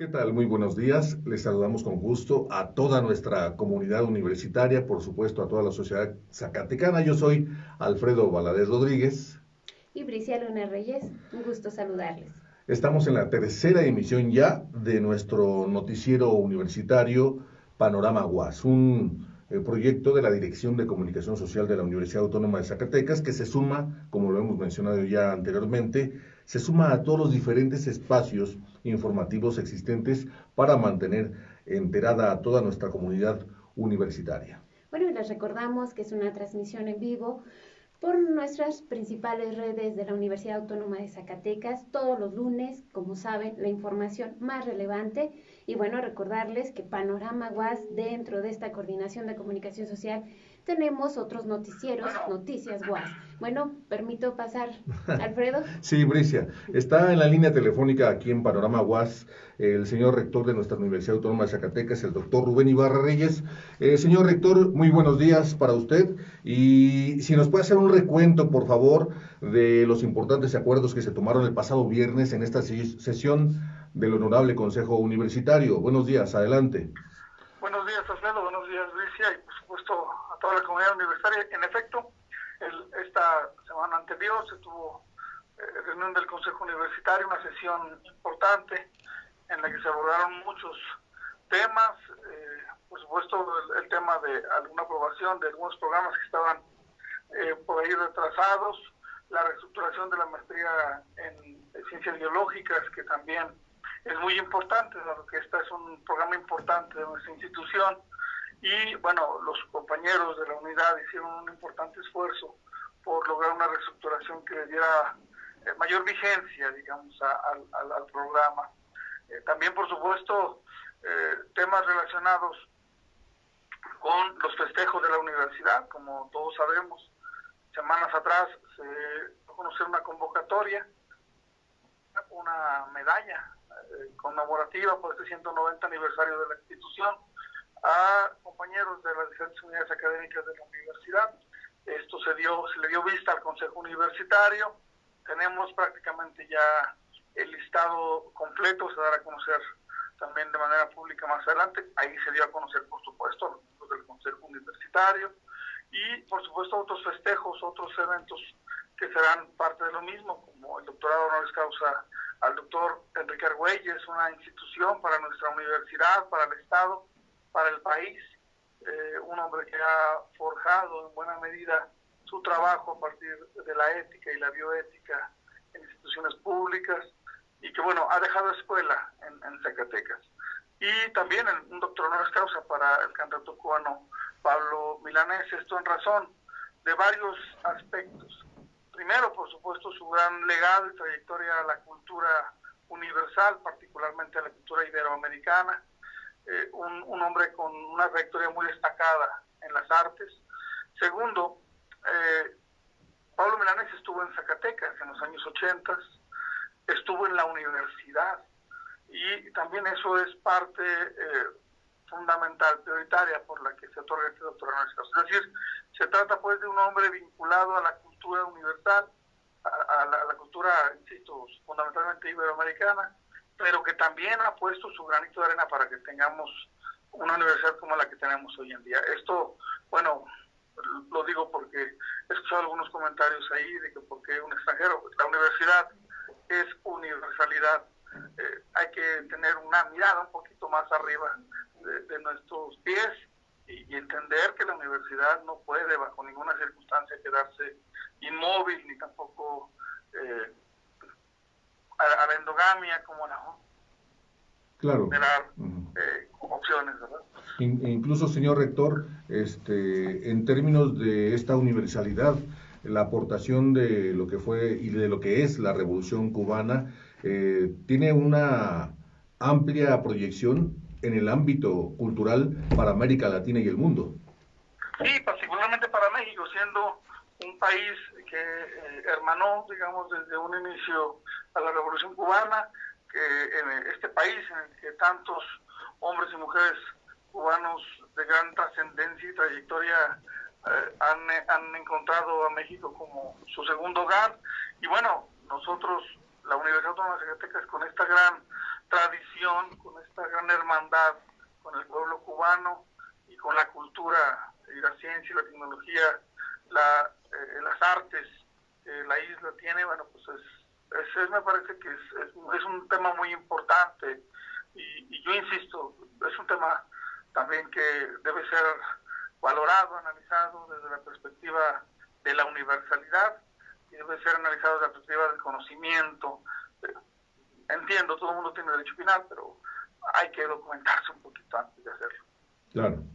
¿Qué tal? Muy buenos días. Les saludamos con gusto a toda nuestra comunidad universitaria, por supuesto a toda la sociedad zacatecana. Yo soy Alfredo Valadez Rodríguez. Y Bricia Luna Reyes. Un gusto saludarles. Estamos en la tercera emisión ya de nuestro noticiero universitario Panorama UAS, un eh, proyecto de la Dirección de Comunicación Social de la Universidad Autónoma de Zacatecas que se suma, como lo hemos mencionado ya anteriormente, se suma a todos los diferentes espacios informativos existentes para mantener enterada a toda nuestra comunidad universitaria. Bueno, les recordamos que es una transmisión en vivo por nuestras principales redes de la Universidad Autónoma de Zacatecas todos los lunes, como saben, la información más relevante. Y bueno, recordarles que Panorama UAS, dentro de esta coordinación de comunicación social, tenemos otros noticieros, Noticias Guas. Bueno, permito pasar, Alfredo. sí, Bricia. Está en la línea telefónica aquí en Panorama Guas el señor rector de nuestra Universidad Autónoma de Zacatecas, el doctor Rubén Ibarra Reyes. Eh, señor rector, muy buenos días para usted. Y si nos puede hacer un recuento, por favor, de los importantes acuerdos que se tomaron el pasado viernes en esta sesión del Honorable Consejo Universitario. Buenos días, adelante. Buenos días, Alfredo. Buenos días, Bricia. Y por supuesto, toda la comunidad universitaria. En efecto, esta semana anterior se tuvo eh, reunión del Consejo Universitario, una sesión importante en la que se abordaron muchos temas, eh, por supuesto el, tema de alguna aprobación de algunos programas que estaban eh, por ahí retrasados, la reestructuración de la maestría en ciencias biológicas, que también es muy importante, porque este es un programa importante de nuestra institución, y bueno, los compañeros de la unidad hicieron un importante esfuerzo por lograr una reestructuración que le diera eh, mayor vigencia, digamos, al, programa. Eh, también, por supuesto, eh, temas relacionados con los festejos de la universidad, como todos sabemos, semanas atrás se conoció una convocatoria, una medalla conmemorativa por este 190 aniversario de la institución, a compañeros de las diferentes unidades académicas de la universidad. Esto se dio, se le dio vista al Consejo Universitario. Tenemos prácticamente ya el listado completo, se dará a conocer también de manera pública más adelante. Ahí se dio a conocer, por supuesto, los miembros del Consejo Universitario y, por supuesto, otros festejos, otros eventos que serán parte de lo mismo, como el doctorado honoris causa al doctor Enrique Argüelles, una institución para nuestra universidad, para el Estado, para el país, eh, un hombre que ha forjado en buena medida su trabajo a partir de la ética y la bioética en instituciones públicas y que, bueno, ha dejado escuela en, Zacatecas. Y también un doctor honoris causa para el candidato cubano Pablo Milanés, esto en razón de varios aspectos. Primero, por supuesto, su gran legado y trayectoria a la cultura universal, particularmente a la cultura iberoamericana, eh, un, hombre con una trayectoria muy destacada en las artes. Segundo, eh, Pablo Milanés estuvo en Zacatecas en los años 80, estuvo en la universidad y también eso es parte eh, fundamental, prioritaria por la que se otorga este doctorado. Es decir, se trata pues de un hombre vinculado a la cultura universal, a, la, a la, cultura, insisto, fundamentalmente iberoamericana, pero que también ha puesto su granito de arena para que tengamos una universidad como la que tenemos hoy en día. Esto, bueno, lo digo porque he escuchado algunos comentarios ahí de que porque un extranjero, la universidad es universalidad. Eh, hay que tener una mirada un poquito más arriba de, nuestros pies y, entender que la universidad no puede bajo ninguna circunstancia quedarse inmóvil ni tampoco eh, a, la endogamia como la claro. Eh, opciones, ¿verdad? incluso, señor rector, este, en términos de esta universalidad, la aportación de lo que fue y de lo que es la revolución cubana eh, tiene una amplia proyección en el ámbito cultural para América Latina y el mundo. Sí, particularmente para México, siendo país que eh, hermanó, digamos, desde un inicio a la Revolución Cubana, que en este país en el que tantos hombres y mujeres cubanos de gran trascendencia y trayectoria eh, han, han encontrado a México como su segundo hogar. Y bueno, nosotros, la Universidad Autónoma de Zacatecas, con esta gran tradición, con esta gran hermandad con el pueblo cubano y con la cultura y la ciencia y la tecnología, la, eh, las artes que la isla tiene, bueno, pues es, es, me parece que es, es, un tema muy importante y, y yo insisto, es un tema también que debe ser valorado, analizado desde la perspectiva de la universalidad y debe ser analizado desde la perspectiva del conocimiento. Entiendo, todo el mundo tiene derecho final, pero hay que documentarse un poquito antes de hacerlo. Claro.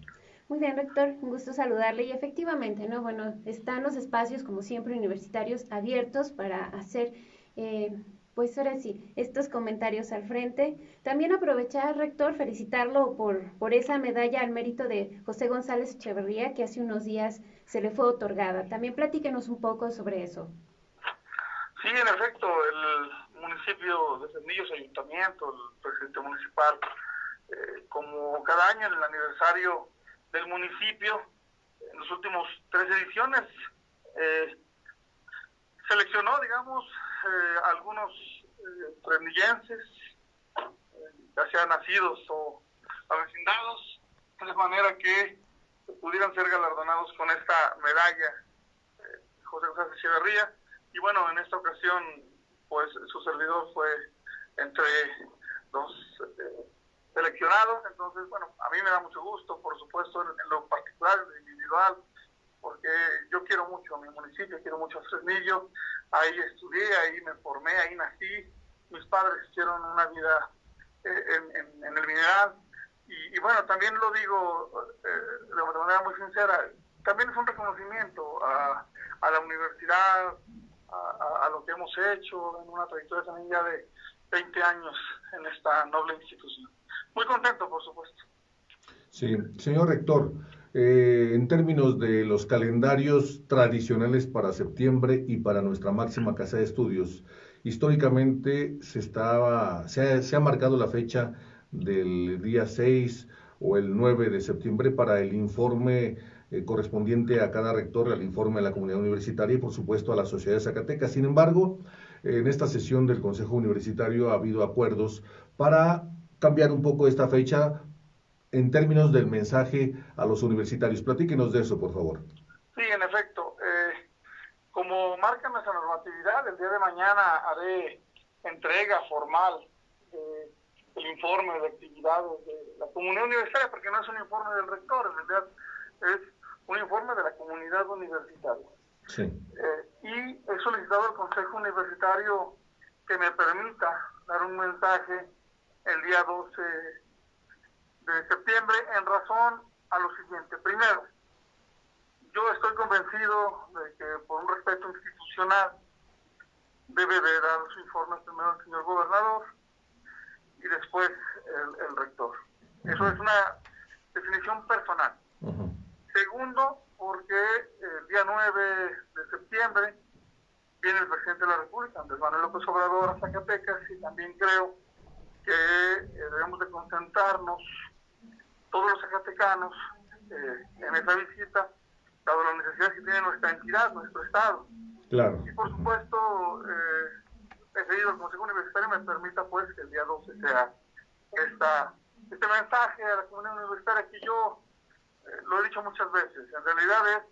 Muy bien, rector, un gusto saludarle y efectivamente, ¿no? Bueno, están los espacios, como siempre, universitarios abiertos para hacer eh, pues ahora sí, estos comentarios al frente. También aprovechar, rector, felicitarlo por, por esa medalla al mérito de José González Echeverría que hace unos días se le fue otorgada. También platíquenos un poco sobre eso. Sí, en efecto, el municipio de Cernillos, ayuntamiento, el presidente municipal, eh, como cada año en el aniversario del municipio, en los últimos tres ediciones, eh, seleccionó, digamos, eh, algunos eh, ya sean nacidos o avecindados, de manera que pudieran ser galardonados con esta medalla eh, José José Echeverría. Y bueno, en esta ocasión, pues su servidor fue entre los eh, seleccionados. Entonces, bueno, a mí me da mucho gusto, por supuesto, en, lo particular, en lo individual, porque yo quiero mucho a mi municipio, quiero mucho a Fresnillo ahí estudié, ahí me formé, ahí nací, mis padres hicieron una vida eh, en, el mineral y, bueno, también lo digo eh, de manera muy sincera, también es un reconocimiento a, la universidad, a, lo que hemos hecho en una trayectoria también ya de 20 años en esta noble institución. Muy contento, por supuesto. Sí, señor rector, eh, en términos de los calendarios tradicionales para septiembre y para nuestra máxima casa de estudios, históricamente se, estaba, se, ha, marcado la fecha del día 6 o el 9 de septiembre para el informe eh, correspondiente a cada rector, al informe de la comunidad universitaria y por supuesto a la sociedad de Zacatecas. Sin embargo, en esta sesión del Consejo Universitario ha habido acuerdos para cambiar un poco esta fecha en términos del mensaje a los universitarios. Platíquenos de eso, por favor. Sí, en efecto. Eh, como marca nuestra normatividad, el día de mañana haré entrega formal del informe de actividades de la comunidad universitaria, porque no es un informe del rector, en realidad es un informe de la comunidad universitaria. Sí. Eh, y he solicitado al Consejo Universitario que me permita dar un mensaje el día 12 de septiembre en razón a lo siguiente. Primero, yo estoy convencido de que por un respeto institucional debe de dar su informe primero el señor gobernador y después el, rector. Eso es una definición personal. Segundo, porque el día 9 de septiembre viene el presidente de la República, Andrés Manuel López Obrador, a Zacatecas, y también creo que eh, debemos de concentrarnos todos los zacatecanos eh, en esa visita, dado la necesidad que tiene nuestra entidad, nuestro Estado. Claro. Y por supuesto, eh, he pedido al Consejo Universitario me permita pues que el día 12 sea esta, este mensaje a la comunidad universitaria que yo eh, lo he dicho muchas veces, en realidad es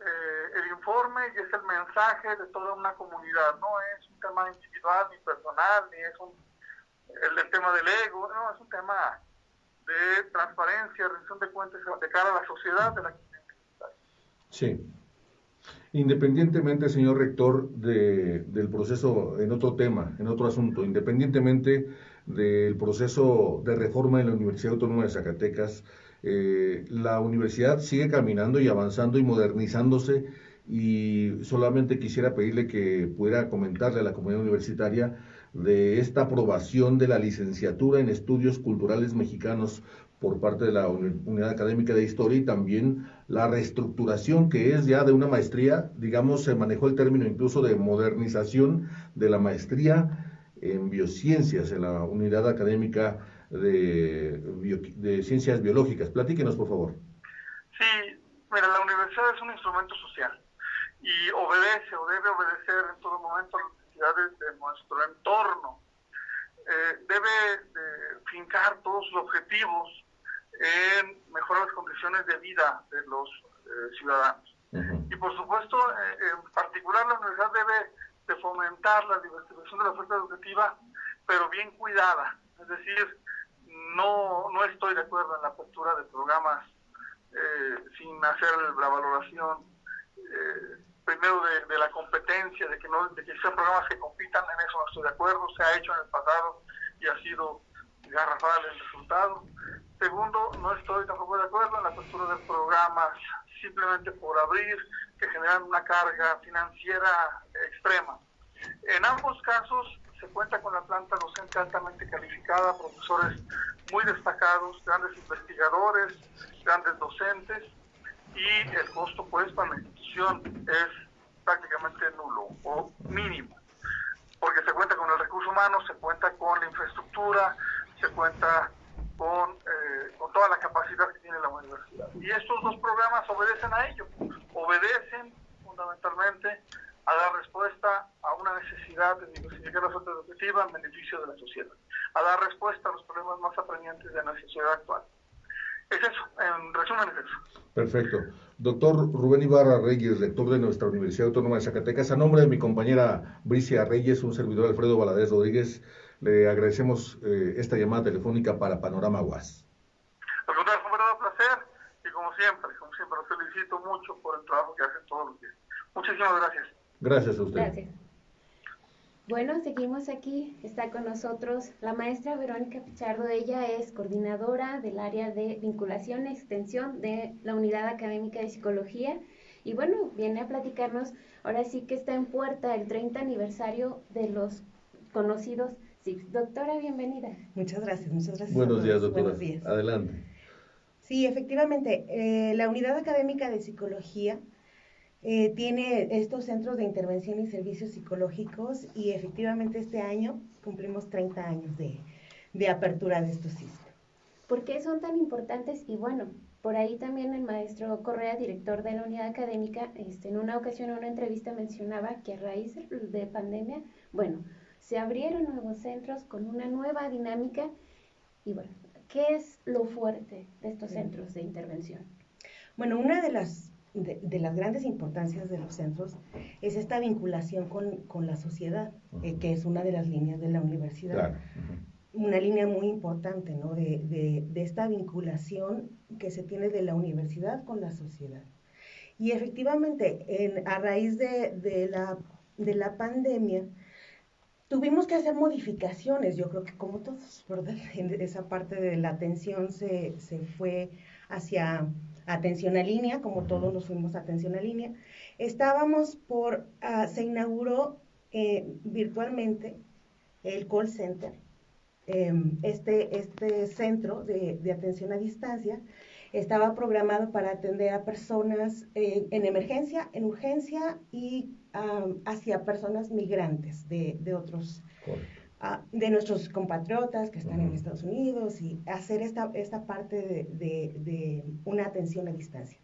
eh, el informe y es el mensaje de toda una comunidad, no es un tema individual ni personal, ni es un, el, tema del ego, no, es un tema de transparencia, rendición de cuentas de cara a la sociedad de la Sí. Independientemente, señor rector, de, del proceso, en otro tema, en otro asunto, independientemente del proceso de reforma en la Universidad Autónoma de Zacatecas, eh, la universidad sigue caminando y avanzando y modernizándose y solamente quisiera pedirle que pudiera comentarle a la comunidad universitaria de esta aprobación de la licenciatura en estudios culturales mexicanos por parte de la Unidad Académica de Historia y también la reestructuración que es ya de una maestría, digamos, se manejó el término incluso de modernización de la maestría en biociencias en la Unidad Académica de, de Ciencias Biológicas. Platíquenos, por favor. Sí, mira, la universidad es un instrumento social y obedece o debe obedecer en todo momento necesidades de nuestro entorno. eh, debe fincar todos sus objetivos en mejorar las condiciones de vida de los eh, ciudadanos. Y por supuesto, eh, en particular la universidad debe de fomentar la diversificación de la oferta educativa, pero bien cuidada. Es decir, no, no estoy de acuerdo en la apertura de programas sin hacer la valoración primero de, la competencia, de que no de que sean programas que compitan, en eso no estoy de acuerdo, se ha hecho en el pasado y ha sido garrafal el resultado. Segundo, no estoy tampoco de acuerdo en la postura de programas simplemente por abrir que generan una carga financiera extrema. En ambos casos se cuenta con la planta docente altamente calificada, profesores muy destacados, grandes investigadores, grandes docentes y el costo pues para la institución es prácticamente nulo o mínimo, porque se cuenta con el recurso humano, se cuenta con la infraestructura, se cuenta con, eh, con toda la capacidad que tiene la universidad. Y estos dos programas obedecen a ello, obedecen fundamentalmente a dar respuesta a una necesidad de diversificar la oferta educativa en beneficio de la sociedad, a dar respuesta a los problemas más apremiantes de la sociedad actual. Es eso, en resumen es eso. Perfecto. Doctor Rubén Ibarra Reyes, rector de nuestra Universidad Autónoma de Zacatecas, a nombre de mi compañera Bricia Reyes, un servidor Alfredo Valadez Rodríguez, le agradecemos eh, esta llamada telefónica para Panorama UAS. Al contrario, fue un placer y como siempre, como siempre, los felicito mucho por el trabajo que hacen todos los días. Muchísimas gracias. Gracias a usted. Gracias. Bueno, seguimos aquí. Está con nosotros la maestra Verónica Pichardo. Ella es coordinadora del área de vinculación y extensión de la Unidad Académica de Psicología. Y bueno, viene a platicarnos, ahora sí que está en puerta el 30 aniversario de los conocidos SIX. Doctora, bienvenida. Muchas gracias, muchas gracias. Buenos días, doctora. Buenos días. Adelante. Sí, efectivamente, eh, la Unidad Académica de Psicología eh, tiene estos centros de intervención y servicios psicológicos y efectivamente este año cumplimos 30 años de, de apertura de estos sitios. ¿Por qué son tan importantes? Y bueno, por ahí también el maestro Correa, director de la unidad académica, este, en una ocasión en una entrevista mencionaba que a raíz de pandemia, bueno, se abrieron nuevos centros con una nueva dinámica y bueno, ¿qué es lo fuerte de estos centros de intervención? Bueno, una de las de, las grandes importancias de los centros es esta vinculación con, la sociedad, eh, que es una de las líneas de la universidad. Una línea muy importante, ¿no? De, esta vinculación que se tiene de la universidad con la sociedad. Y efectivamente, en, a raíz de, la, de la pandemia, tuvimos que hacer modificaciones, yo creo que como todos, ¿verdad? En esa parte de la atención se, se fue hacia atención a línea, como todos nos fuimos a atención a línea. Estábamos por, ah, se inauguró eh, virtualmente el call center, em, este, este centro de, atención a distancia. Estaba programado para atender a personas eh, en emergencia, en urgencia y hacia personas migrantes de, de otros de nuestros compatriotas que están en Estados Unidos y hacer esta, esta parte de, una atención a distancia.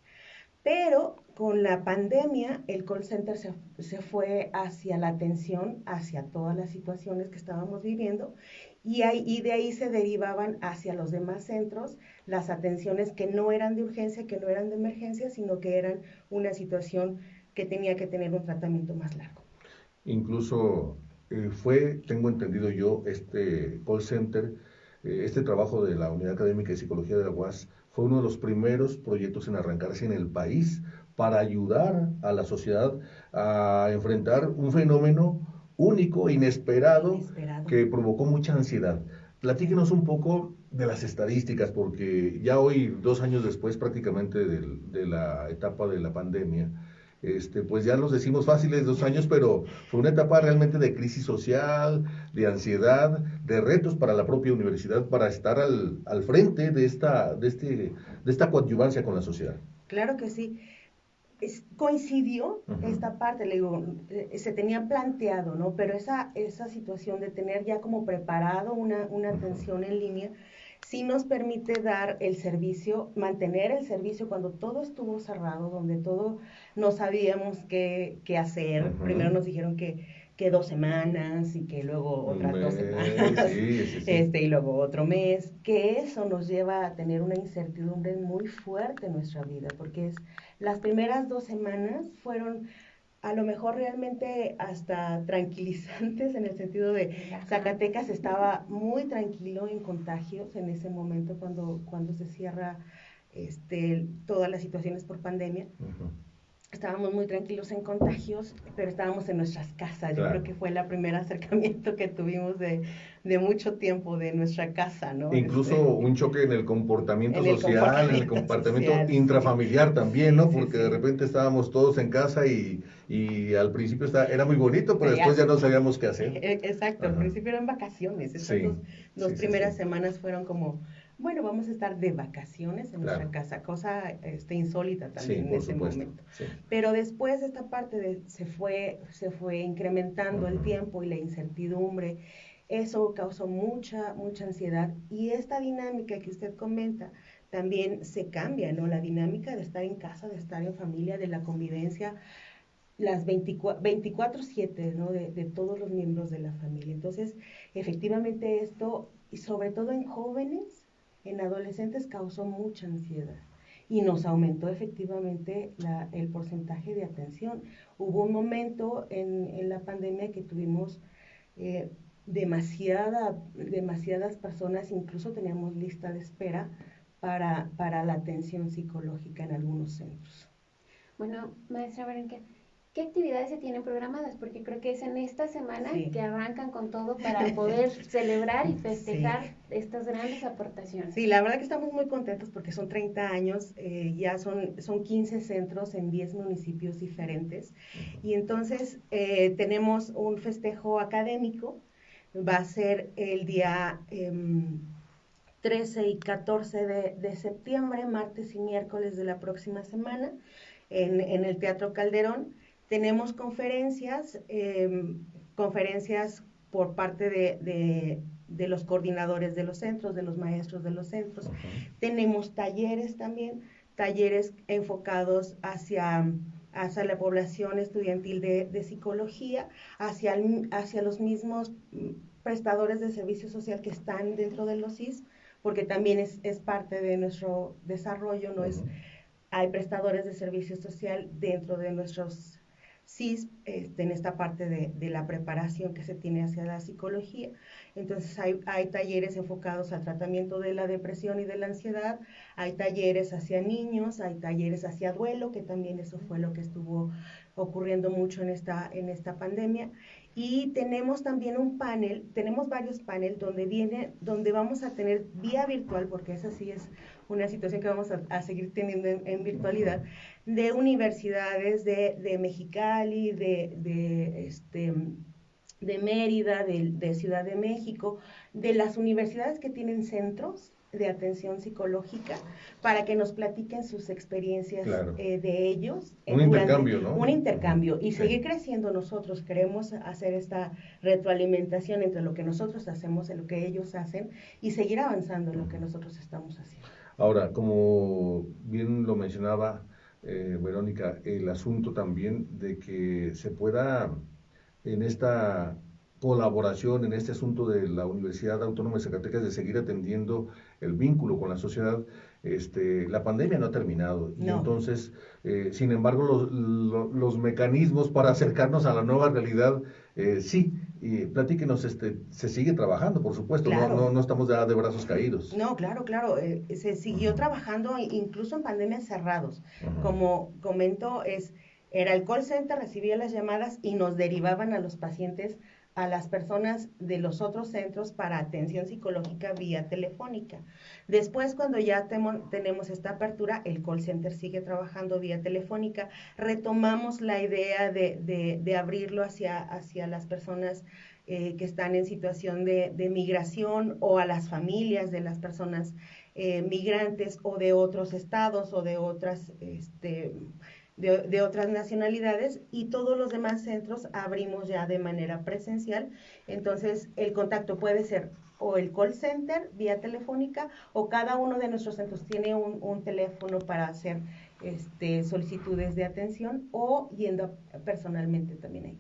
Pero con la pandemia, el call center se, se, fue hacia la atención, hacia todas las situaciones que estábamos viviendo, y, y de ahí se derivaban hacia los demás centros las atenciones que no eran de urgencia, que no eran de emergencia, sino que eran una situación que tenía que tener un tratamiento más largo. Incluso eh, fue, tengo entendido yo, este call center, eh, este trabajo de la Unidad Académica de Psicología de la UAS, fue uno de los primeros proyectos en arrancarse en el país para ayudar a la sociedad a enfrentar un fenómeno único, inesperado, inesperado. que provocó mucha ansiedad. Platíquenos un poco de las estadísticas, porque ya hoy, dos años después prácticamente de la etapa de la pandemia, este, pues ya los decimos fáciles dos años, pero fue una etapa realmente de crisis social, de ansiedad, de retos para la propia universidad para estar al, al frente de esta, de, este, de esta coadyuvancia con la sociedad. Claro que sí. coincidió esta parte, le digo, eh, se tenía planteado, ¿no? Pero esa, esa situación de tener ya como preparado una, una atención en línea, sí nos permite dar el servicio, mantener el servicio cuando todo estuvo cerrado, donde todo no sabíamos qué, qué hacer. Primero nos dijeron que, que dos semanas y que luego otras dos semanas, este y luego otro mes, que eso nos lleva a tener una incertidumbre muy fuerte en nuestra vida, porque es las primeras dos semanas fueron a lo mejor realmente hasta tranquilizantes en el sentido de Zacatecas estaba muy tranquilo en contagios en ese momento cuando, cuando se cierra este, todas las situaciones por pandemia estábamos muy tranquilos en contagios, pero estábamos en nuestras casas. Yo creo que fue el primer acercamiento que tuvimos de, de, mucho tiempo de nuestra casa, ¿no? Incluso este, un choque en el comportamiento social, en el comportamiento intrafamiliar también, ¿no? Porque de repente estábamos todos en casa y, y al principio era muy bonito, pero después ya no sabíamos qué hacer. E, exacto, al principio eran vacaciones. Esas dos, primeras semanas fueron como bueno, vamos a estar de vacaciones en nuestra casa, cosa este, insólita también en ese momento. Pero después esta parte de, se, fue, se fue incrementando el tiempo y la incertidumbre, eso causó mucha, mucha ansiedad y esta dinámica que usted comenta también se cambia, ¿no? La dinámica de estar en casa, de estar en familia, de la convivencia, las 24-7, ¿no? De, de todos los miembros de la familia. Entonces, efectivamente esto, y sobre todo en jóvenes, en adolescentes causó mucha ansiedad y nos aumentó efectivamente el porcentaje de atención. Hubo un momento en, la pandemia que tuvimos eh, demasiada, demasiadas personas, incluso teníamos lista de espera para, para la atención psicológica en algunos centros. Bueno, maestra Berenque, ¿Qué actividades se tienen programadas? Porque creo que es en esta semana que arrancan con todo para poder celebrar y festejar estas grandes aportaciones. Sí, la verdad que estamos muy contentos porque son 30 años, eh, ya son, son 15 centros en 10 municipios diferentes. Y entonces eh, tenemos un festejo académico, va a ser el día 13 em, y 14 de, de, septiembre, martes y miércoles de la próxima semana, en, en el Teatro Calderón. Tenemos conferencias, em, conferencias por parte de, los coordinadores de los centros, de los maestros de los centros. Tenemos talleres también, talleres enfocados hacia, hacia la población estudiantil de, psicología, hacia, hacia los mismos prestadores de servicio social que están dentro de los CIS, porque también es, parte de nuestro desarrollo, no es hay prestadores de servicio social dentro de nuestros CIS este, en esta parte de, la preparación que se tiene hacia la psicología. Entonces hay, talleres enfocados al tratamiento de la depresión y de la ansiedad, hay talleres hacia niños, hay talleres hacia duelo, que también eso fue lo que estuvo ocurriendo mucho en esta, en esta pandemia. Y tenemos también un panel, tenemos varios paneles donde viene, donde vamos a tener vía virtual, porque esa sí es una situación que vamos a, seguir teniendo en, virtualidad, de universidades de, de Mexicali, de, de, este, de Mérida, de, Ciudad de México, de las universidades que tienen centros de atención psicológica para que nos platiquen sus experiencias eh, de ellos. Un intercambio, ¿no? Un intercambio y seguir creciendo nosotros. Queremos hacer esta retroalimentación entre lo que nosotros hacemos y lo que ellos hacen y seguir avanzando en lo que nosotros estamos haciendo. Ahora, como bien lo mencionaba eh, Verónica, el asunto también de que se pueda en esta colaboración, en este asunto de la Universidad Autónoma de Zacatecas, de seguir atendiendo el vínculo con la sociedad, este, la pandemia no ha terminado. Y entonces, eh, sin embargo, los, los, mecanismos para acercarnos a la nueva realidad, eh, sí, y platíquenos, este, se sigue trabajando, por supuesto, no, no, estamos ya de brazos caídos. No, claro, claro, eh, se siguió trabajando incluso en pandemias cerrados. Como comento, es, era el call center, recibía las llamadas y nos derivaban a los pacientes a las personas de los otros centros para atención psicológica vía telefónica. Después, cuando ya tenemos esta apertura, el call center sigue trabajando vía telefónica. Retomamos la idea de, abrirlo hacia, las personas eh, que están en situación de, migración o a las familias de las personas eh, migrantes o de otros estados o de otras... Este, de, otras nacionalidades y todos los demás centros abrimos ya de manera presencial. Entonces, el contacto puede ser o el call center vía telefónica o cada uno de nuestros centros tiene un, teléfono para hacer este, solicitudes de atención o yendo personalmente también ahí.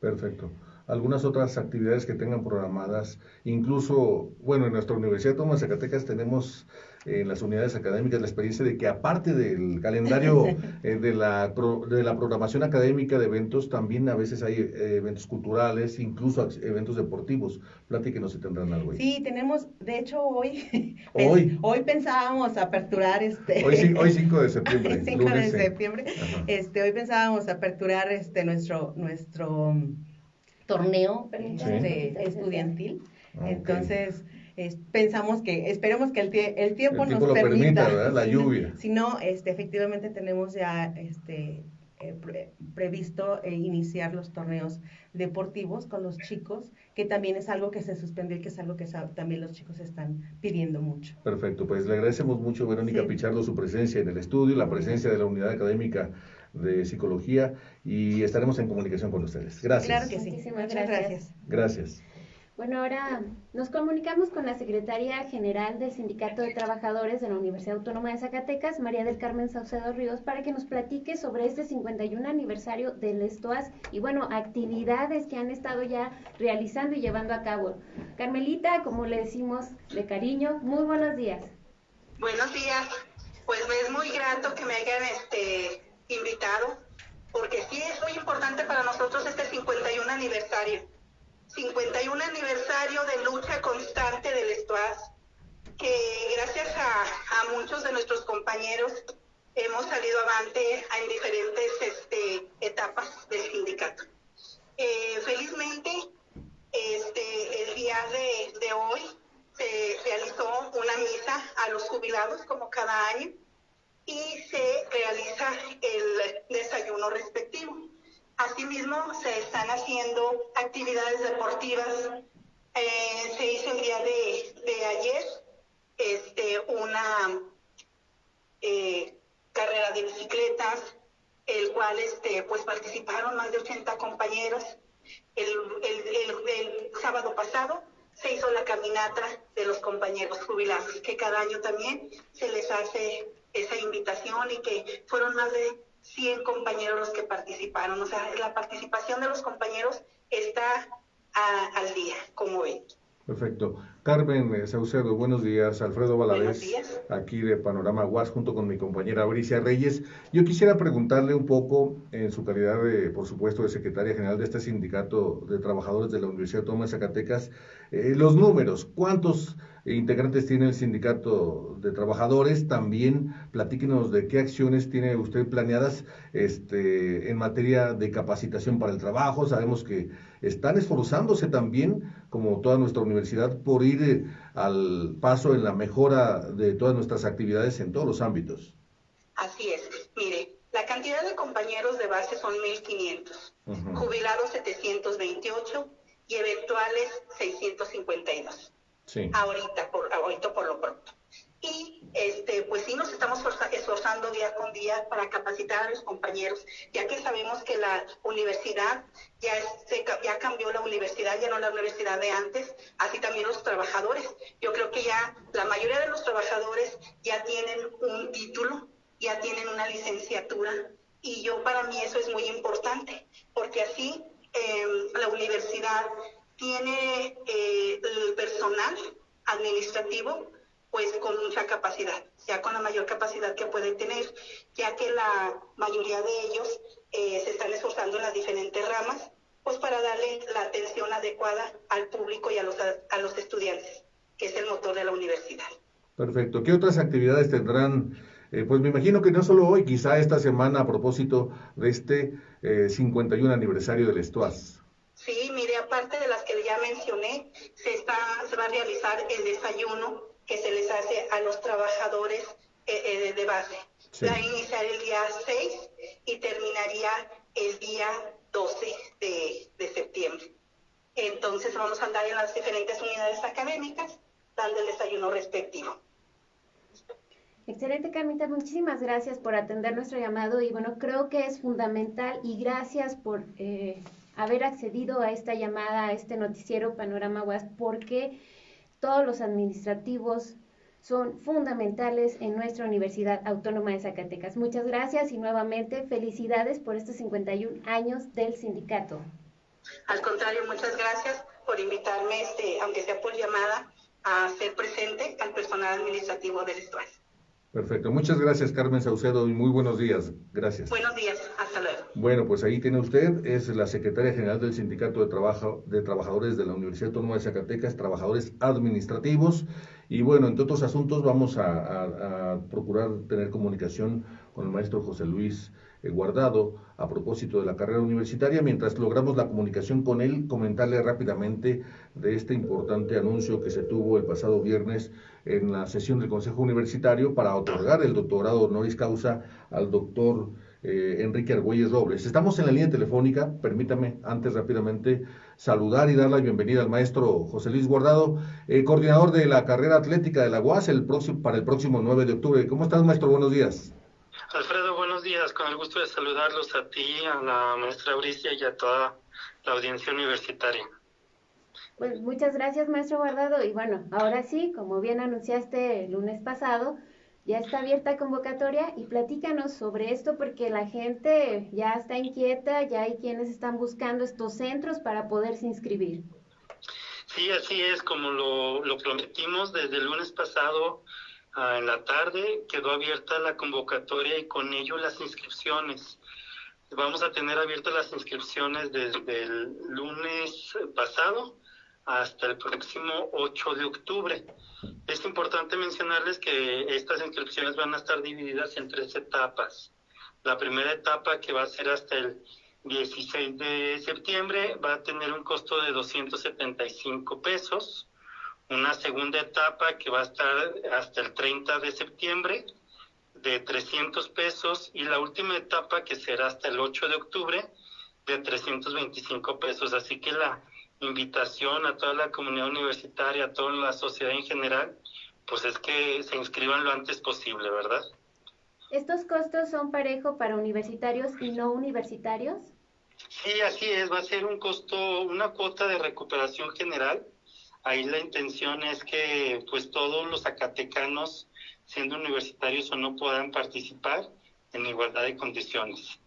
Perfecto algunas otras actividades que tengan programadas. Incluso, bueno, en nuestra Universidad de Tomás Zacatecas tenemos en las unidades académicas la experiencia de que aparte del calendario eh, de, la de la programación académica de eventos, también a veces hay eh, eventos culturales, incluso eventos deportivos. Platíquenos si tendrán algo ahí. Sí, tenemos, de hecho hoy, hoy, hoy pensábamos aperturar este... Hoy, hoy 5 de septiembre. 5 de septiembre. Este, hoy pensábamos aperturar este nuestro, nuestro torneo este, estudiantil. Entonces, pensamos que, esperemos que el, el tiempo el nos lo permita, la lluvia. Si no, este, efectivamente tenemos ya este, eh, previsto eh, iniciar los torneos deportivos con los chicos, que también es algo que se suspendió y que es algo que también los chicos están pidiendo mucho. Perfecto, pues le agradecemos mucho, Verónica Pichardo, su presencia en el estudio, la presencia de la unidad académica de psicología y estaremos en comunicación con ustedes. Gracias. Claro que sí. Muchas gracias. Gracias. Bueno, ahora nos comunicamos con la secretaria general del Sindicato de Trabajadores de la Universidad Autónoma de Zacatecas, María del Carmen Saucedo Ríos, para que nos platique sobre este 51 aniversario del ESTOAS y, bueno, actividades que han estado ya realizando y llevando a cabo. Carmelita, como le decimos de cariño, muy buenos días. Buenos días. Pues me es muy grato que me hayan este, invitado, porque sí es muy importante para nosotros este 51 aniversario. 51 aniversario de lucha constante del ESTUAS, que gracias a, muchos de nuestros compañeros hemos salido avante en diferentes este, etapas del sindicato. Eh, felizmente, este, el día de hoy se realizó una misa a los jubilados como cada año y se realiza el desayuno respectivo. Asimismo, se están haciendo actividades deportivas. Eh, se hizo el día de, ayer este, una eh, carrera de bicicletas, el cual este, pues participaron más de 80 compañeros. El, el sábado pasado se hizo la caminata de los compañeros jubilados, que cada año también se les hace esa invitación y que fueron más de 100 compañeros los que participaron. O sea, la participación de los compañeros está al día, como ven. Perfecto. Carmen Saucedo, buenos días. Alfredo Valadez, aquí de Panorama Guas, junto con mi compañera Bricia Reyes. Yo quisiera preguntarle un poco, en su calidad de, por supuesto, de secretaria general de este sindicato de trabajadores de la Universidad de Tomás Zacatecas, eh, los números, ¿cuántos integrantes tiene el sindicato de trabajadores? También platíquenos de qué acciones tiene usted planeadas este, en materia de capacitación para el trabajo. Sabemos que están esforzándose también, como toda nuestra universidad, por ir eh, al paso en la mejora de todas nuestras actividades en todos los ámbitos. Así es. Mire, la cantidad de compañeros de base son 1.500, jubilados 728 y eventuales 652. Ahorita, por, ahorita por lo pronto. Y este, pues sí nos estamos esforzando día con día para capacitar a los compañeros, ya que sabemos que la universidad ya, se, ya cambió la universidad, ya no la universidad de antes, así también los trabajadores. Yo creo que ya la mayoría de los trabajadores ya tienen un título, ya tienen una licenciatura, y yo para mí eso es muy importante, porque así em, la universidad tiene eh, el personal administrativo pues con mucha capacidad, ya con la mayor capacidad que pueden tener, ya que la mayoría de ellos eh, se están esforzando en las diferentes ramas, pues para darle la atención adecuada al público y a los, a los estudiantes, que es el motor de la universidad. Perfecto. ¿Qué otras actividades tendrán? Eh, pues me imagino que no solo hoy, quizá esta semana a propósito de este 51 eh, aniversario del ESTUAS. Sí, mire, aparte de mencioné, se, está, se va a realizar el desayuno que se les hace a los trabajadores eh, eh, de base. Va a iniciar el día 6 y terminaría el día 12 de, septiembre. Entonces vamos a andar en las diferentes unidades académicas dando el desayuno respectivo. Excelente, Carmita. Muchísimas gracias por atender nuestro llamado y bueno, creo que es fundamental y gracias por eh, haber accedido a esta llamada, a este noticiero Panorama UAS, porque todos los administrativos son fundamentales en nuestra Universidad Autónoma de Zacatecas. Muchas gracias y nuevamente felicidades por estos 51 años del sindicato. Al contrario, muchas gracias por invitarme, este, aunque sea por llamada, a ser presente al personal administrativo del estuario. Perfecto. Muchas gracias, Carmen Saucedo, y muy buenos días. Gracias. Buenos días. Hasta luego. Bueno, pues ahí tiene usted, es la secretaria general del Sindicato de Trabajo de Trabajadores de la Universidad Autónoma de Zacatecas, trabajadores administrativos. Y bueno, entre otros asuntos vamos a, procurar tener comunicación con el maestro José Luis eh, Guardado a propósito de la carrera universitaria. Mientras logramos la comunicación con él, comentarle rápidamente de este importante anuncio que se tuvo el pasado viernes en la sesión del Consejo Universitario para otorgar el doctorado honoris causa al doctor eh, Enrique Argüelles Robles. Estamos en la línea telefónica, permítame antes rápidamente saludar y dar la bienvenida al maestro José Luis Guardado, eh, coordinador de la carrera atlética de la UAS el próximo, para el próximo 9 de octubre. ¿Cómo estás, maestro? Buenos días. Alfredo, buenos días. Con el gusto de saludarlos a ti, a la maestra Euricia y a toda la audiencia universitaria. Pues muchas gracias, maestro Guardado. Y bueno, ahora sí, como bien anunciaste el lunes pasado, ya está abierta convocatoria y platícanos sobre esto porque la gente ya está inquieta, ya hay quienes están buscando estos centros para poderse inscribir. Sí, así es, como lo, lo prometimos desde el lunes pasado ah, en la tarde, quedó abierta la convocatoria y con ello las inscripciones. Vamos a tener abiertas las inscripciones desde el lunes pasado hasta el próximo 8 de octubre. Es importante mencionarles que estas inscripciones van a estar divididas en tres etapas. La primera etapa, que va a ser hasta el 16 de septiembre, va a tener un costo de 275 pesos. Una segunda etapa, que va a estar hasta el 30 de septiembre, de 300 pesos. Y la última etapa, que será hasta el 8 de octubre, de 325 pesos. Así que la invitación a toda la comunidad universitaria, a toda la sociedad en general, pues es que se inscriban lo antes posible, ¿verdad? ¿Estos costos son parejo para universitarios y no universitarios? Sí, así es, va a ser un costo, una cuota de recuperación general. Ahí la intención es que pues todos los acatecanos, siendo universitarios o no, puedan participar en igualdad de condiciones.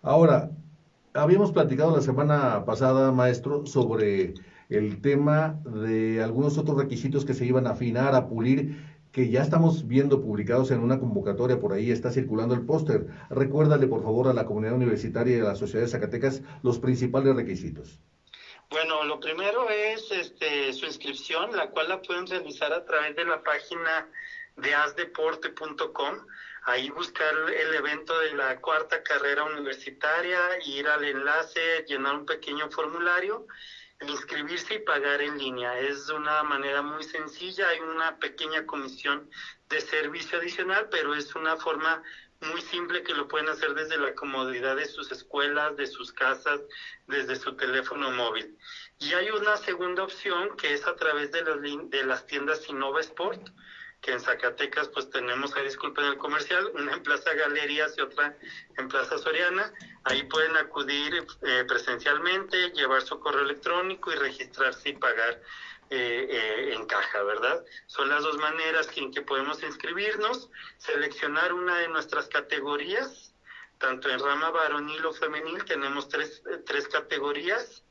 Ahora, habíamos platicado la semana pasada, maestro, sobre el tema de algunos otros requisitos que se iban a afinar, a pulir, que ya estamos viendo publicados en una convocatoria, por ahí está circulando el póster. Recuérdale, por favor, a la comunidad universitaria y a la sociedad de Zacatecas los principales requisitos. Bueno, lo primero es este, su inscripción, la cual la pueden realizar a través de la página de asdeporte.com ahí buscar el evento de la cuarta carrera universitaria, ir al enlace, llenar un pequeño formulario, inscribirse y pagar en línea. Es una manera muy sencilla, hay una pequeña comisión de servicio adicional, pero es una forma muy simple que lo pueden hacer desde la comodidad de sus escuelas, de sus casas, desde su teléfono móvil. Y hay una segunda opción que es a través de las, de las tiendas Innova Sport que en Zacatecas pues tenemos, ahí disculpen el comercial, una en Plaza Galerías y otra en Plaza Soriana. Ahí pueden acudir eh, presencialmente, llevar su correo electrónico y registrarse y pagar eh, eh, en caja, ¿verdad? Son las dos maneras en que podemos inscribirnos, seleccionar una de nuestras categorías, tanto en rama varonil o femenil, tenemos tres, tres categorías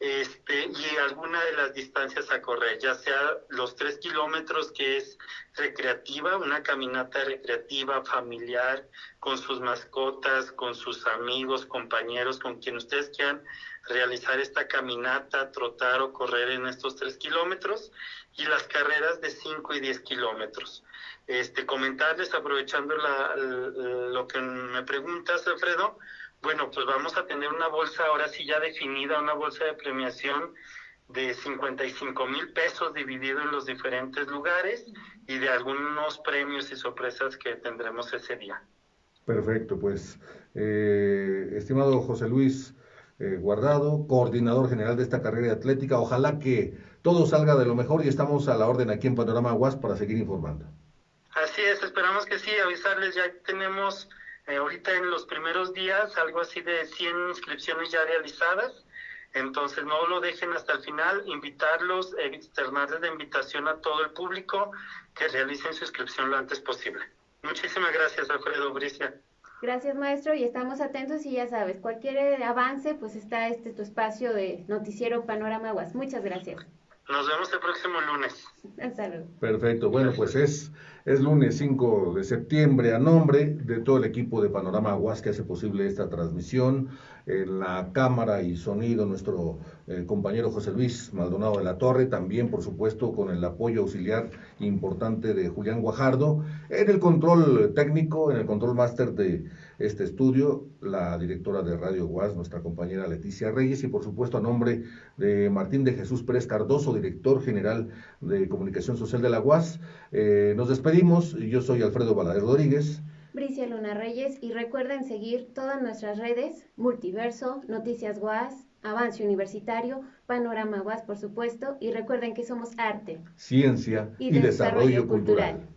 este, y alguna de las distancias a correr, ya sea los tres kilómetros que es recreativa, una caminata recreativa, familiar, con sus mascotas, con sus amigos, compañeros, con quien ustedes quieran realizar esta caminata, trotar o correr en estos tres kilómetros, y las carreras de cinco y diez kilómetros. Este, comentarles, aprovechando la, lo que me preguntas, Alfredo, bueno, pues vamos a tener una bolsa ahora sí ya definida, una bolsa de premiación de 55 mil pesos dividido en los diferentes lugares y de algunos premios y sorpresas que tendremos ese día. Perfecto, pues eh, estimado José Luis eh, Guardado, coordinador general de esta carrera atlética, ojalá que todo salga de lo mejor y estamos a la orden aquí en Panorama Aguas para seguir informando. Así es, esperamos que sí, avisarles, ya tenemos eh, ahorita en los primeros días algo así de 100 inscripciones ya realizadas, entonces no lo dejen hasta el final, invitarlos, externarles la invitación a todo el público que realicen su inscripción lo antes posible. Muchísimas gracias, Alfredo Bricia. Gracias, maestro, y estamos atentos y ya sabes, cualquier avance, pues está este tu espacio de Noticiero Panorama UAS. Muchas gracias. Nos vemos el próximo lunes. Perfecto. Bueno, pues es, es lunes 5 de septiembre. A nombre de todo el equipo de Panorama Aguas que hace posible esta transmisión, en la cámara y sonido, nuestro eh, compañero José Luis Maldonado de la Torre, también, por supuesto, con el apoyo auxiliar importante de Julián Guajardo, en el control técnico, en el control máster de este estudio, la directora de Radio Guas, nuestra compañera Leticia Reyes, y por supuesto a nombre de Martín de Jesús Pérez Cardoso, director general de Comunicación Social de la UAS. Eh, nos despedimos, yo soy Alfredo Balader Rodríguez. Bricia Luna Reyes, y recuerden seguir todas nuestras redes, Multiverso, Noticias UAS, Avance Universitario, Panorama UAS, por supuesto, y recuerden que somos arte, ciencia y, desarrollo, cultural.